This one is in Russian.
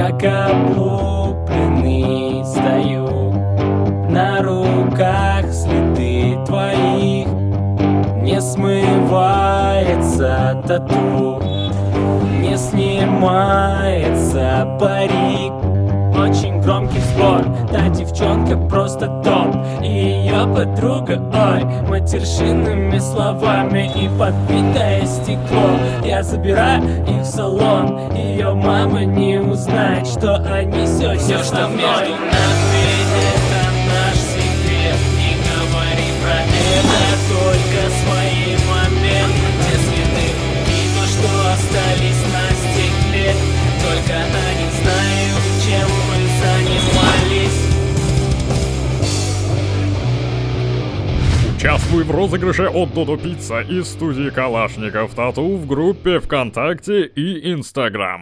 Как облупленный стою. На руках следы твоих Не смывается тату Не снимается парик громкий сбор Та девчонка просто топ. И ее подруга, ой Матершинными словами И подбитое стекло. Я забираю их в салон Ее мама не узнает Что они сегодня Все, что между нами Участвуй в розыгрыше от Додо Пицца из студии Калашников Тату в группе ВКонтакте и Инстаграм.